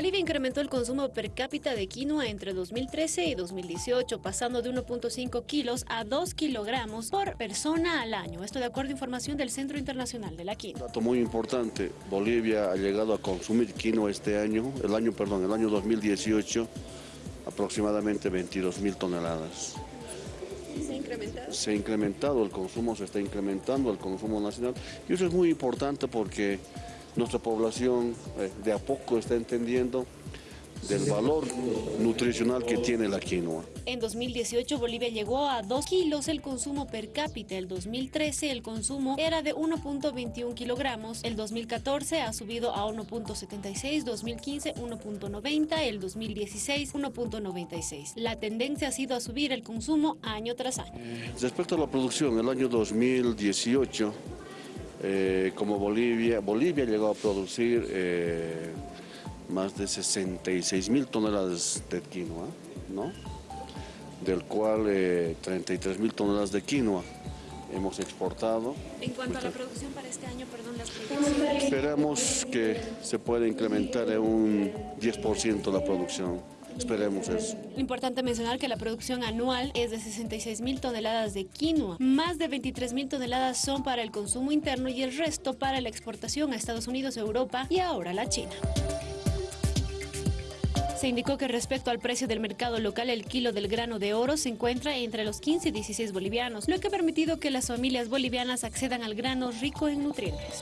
Bolivia incrementó el consumo per cápita de quinoa entre 2013 y 2018, pasando de 1.5 kilos a 2 kilogramos por persona al año. Esto de acuerdo a información del Centro Internacional de la Quinoa. dato muy importante, Bolivia ha llegado a consumir quinoa este año, el año, perdón, el año 2018, aproximadamente 22 mil toneladas. ¿Se ha incrementado? Se ha incrementado, el consumo se está incrementando, el consumo nacional, y eso es muy importante porque nuestra población eh, de a poco está entendiendo del valor nutricional que tiene la quinoa. En 2018 Bolivia llegó a 2 kilos el consumo per cápita, el 2013 el consumo era de 1.21 kilogramos, el 2014 ha subido a 1.76, 2015 1.90, el 2016 1.96. La tendencia ha sido a subir el consumo año tras año. Respecto a la producción, el año 2018, eh, como Bolivia, Bolivia llegó a producir eh, más de 66 mil toneladas de quinoa, ¿no? del cual eh, 33 mil toneladas de quinoa hemos exportado. En cuanto a la producción para este año, perdón, las. Esperamos que se pueda incrementar en un 10% la producción. Esperemos eso. Importante mencionar que la producción anual es de 66 mil toneladas de quinoa. Más de 23 mil toneladas son para el consumo interno y el resto para la exportación a Estados Unidos, Europa y ahora la China. Se indicó que respecto al precio del mercado local, el kilo del grano de oro se encuentra entre los 15 y 16 bolivianos, lo que ha permitido que las familias bolivianas accedan al grano rico en nutrientes.